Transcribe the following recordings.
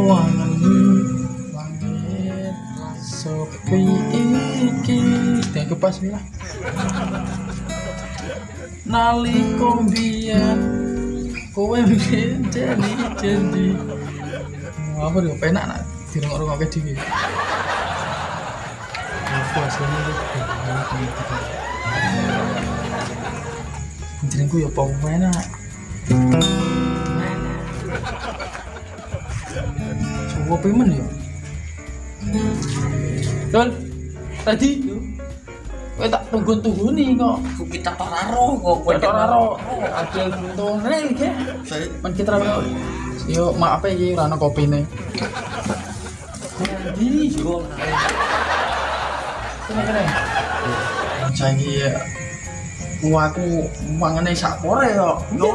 pesawangan langit sepi iki pas kowe jadi jadi apa dia penak nak dirungok-rungokke dhewe aku aslinya itu jenengku ya enak Coba pemen ya? Dol tadi Kowe tak tunggu-tunggu nih kok kita toraro kok Kowe tok ora adil buntung Nek iki men kita rawe Yo maaf ya iki? Ora ono kopine Di yo. Kene kene. Janji ya. Wah aku mangane sak pore kok. Yo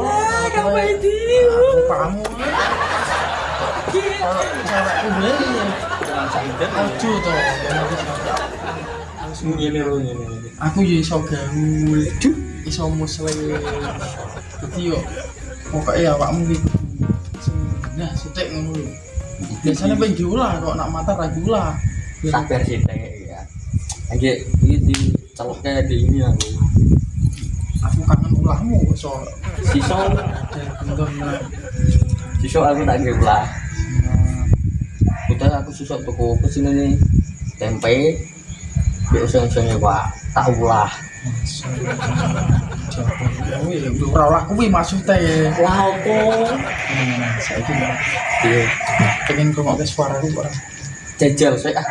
kamu. Aku kamu Kalau cewekku beli Aduh aku ya iso gaul Duh, iso muslim. Jadi yo pokoknya awakmu iki. Nah sutek ngono lho. Biasanya pengen diulah kok nak mata ra diulah. Sabar sih ya. Lagi ini di celoknya di ini aku. aku kangen ulahmu so. Siso aku tak. Udah aku susah tuku ke sini nih tempe. Biasa-biasanya pak tak ulah. ora olah kuwi maksudnya Wah apa? nah saiki Iya. pengen ngrungokke suaraku ora Jajal saya ah.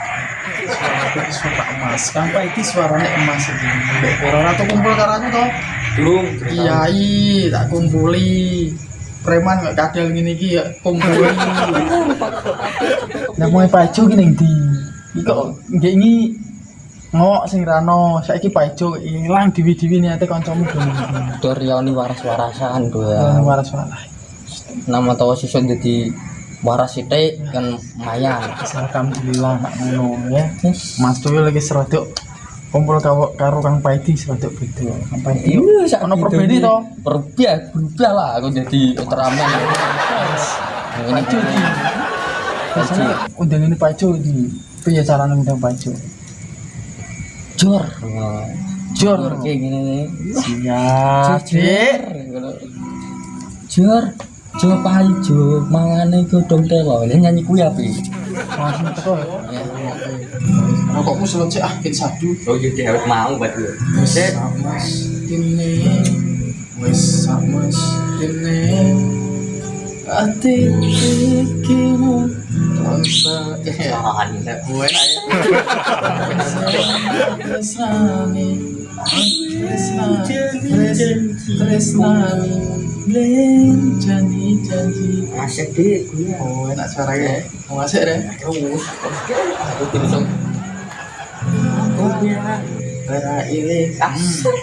suara emas sampai iki suaranya emas iki mbek corona tuh kumpul karo aku toh Belum. Kiai tak kumpuli preman nggak kadal gini iki ya kumpuli nah mau pacu gini di iki kok nggak ini ngok sing rano saiki pacu ilang diwi-diwi niate kancamu dulu Doriani waras-warasan tuh ya. Ya. waras waras Nama tahu siso jadi waras itu kan mayan. alhamdulillah ngono ya. Mas tuh lagi serodok kumpul karo karo kang paidi serodok beda kang paidi Iya, ono perbedi to Berubah, berubah lah aku jadi Ultraman. Pacu di biasanya undang ini pacu di piye caranya undang pacu jor. Jor. Jor kayak gini nih. siap Dik. Jor. Jor pajo, mangane godhong telo. Nyanyi kuwi api. langsung teko ya rokokmu selesai ah kita sadu. Oh jadi harus mau buat gue. wes mas kene. Wes mas kene. Ati pikimu rasa Tahan. gue tresnani tresnani tresnani. Janji janji. Asik deh gue. oh enak suaranya mau ngasih deh Terus. Aku tuh Aku ya. Ora ilih asik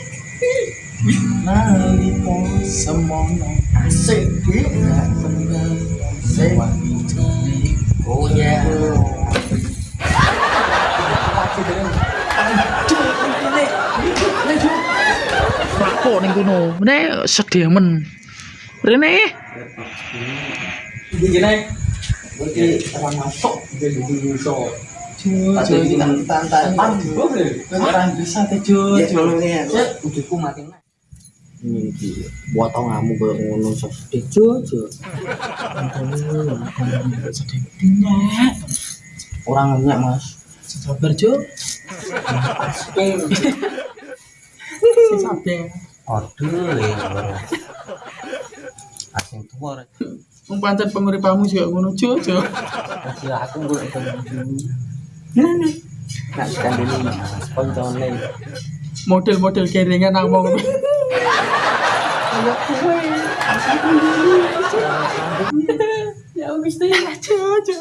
Naliko semono Asik deh. Gak pernah sewangi joni Oh ya. Rako ning kono Mene sedih men Rene Ini gini. Berarti orang masuk jadi dulu Aduh iki tak tantang Orang bisa teh Jo Jo Ujiku mati nih. Ini iki buat tau ngamu kayak ngono sos. Dejo jo. Sedih Dinyak Orang nyak mas. Sabar Jo Asik. Si sabar Aduh ya. Asing tua. Wong pancen penguripamu juga ngono Jo Jo Masih aku. Nah, nak sekarang dulu koncone. Model-model keringan nang wong. Ya wis teh Jo Jo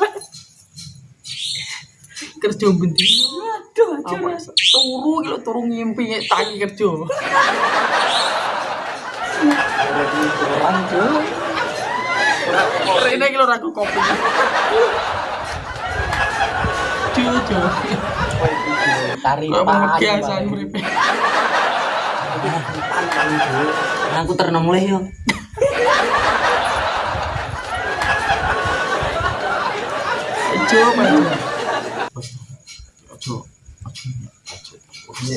kerja bendi aduh aja turu kalau turu ngimpi tangi kerja. Rene kalau aku kopi Jojo Tari Kamu biasa muripe Aku ternem mulai yo.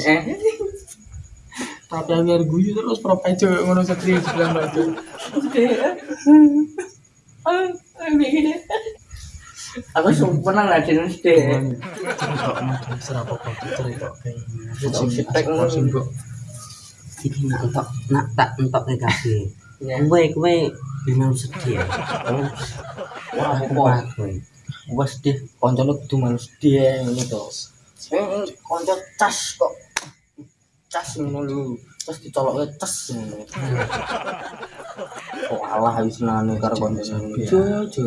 eh tapi biar guyu terus pro aja ngono satria sebelah aja aku sumpah deh cerita mau serapa iki nak entok nak tak entok. Ya. Kowe kowe. Bingung sedih. wah kowe. gua sedih koncone kudu manus dia ngono to. Sing konco cas kok. Cas ngono terus cas ngono. Kok alah habis nane karo jo jo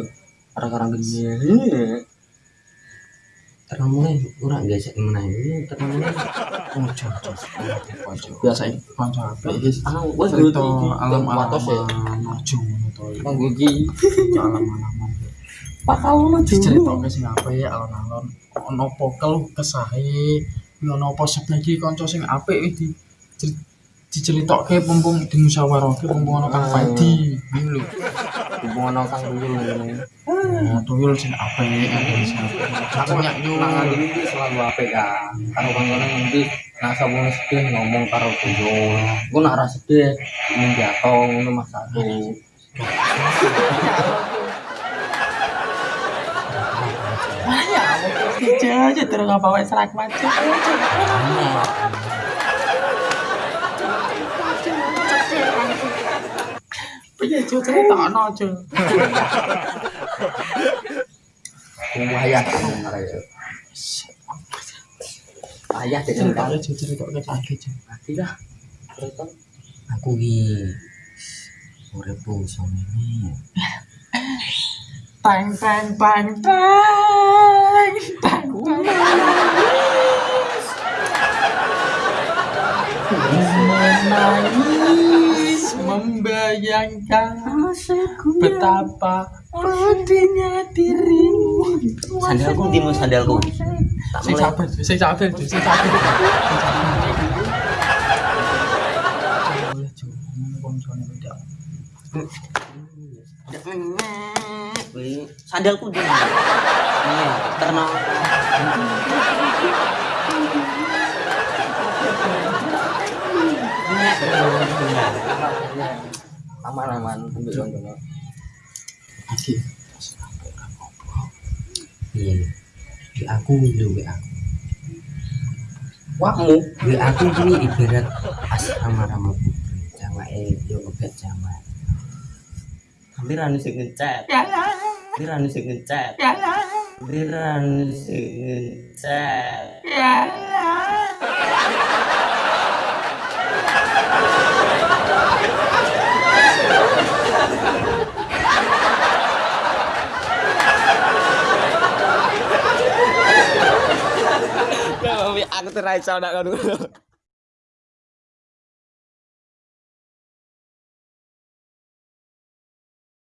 karang-karang gede Terus ora gesek meneh. Terus ojo ojo ojo biasa iki kanca apik iki ah wes cerita alam alam watos ya? alaman ojo ngono to iki. nganggo iki Cerita alam ono diceritakke sing apik alon-alon. Ono apa keluh kesahe? Ono apa sebelah iki kanca sing apik iki? Di diceritakke mumpung dimusyawarahke mumpung ono kang padi ngono lho hubungan ono kang dulu ngene Nah, tuyul sing apik yo nang iki selalu apik kan karo kancane nanti nak sabun sedih ngomong karo tuyul. Aku nak rasa sedih ingin jatuh ngono mas ya aja aja terus ngapa wae serak macet Piye ayah ya dek cerita lagi dah cerita aku ki uripku. Tang tang tang tang tang Menangis membayangkan betapa pedihnya dirimu. Sandalku Mas, sandalku? Tak Sing mulai sabar, sing sabar, sing sabar. Boleh Jo, ngono koncone tidak. Kuwi sandalku ndi? Nih, terno. aman-aman ambil contohnya Iki Iya. Di aku lho WA aku. wakmu Di aku ini ibarat asrama rama putri. Jawake yo kebet jawa. hampir anu sing ngechat hampir anu sing ngechat hampir anu sing ngechat Aku terai saudara dulu.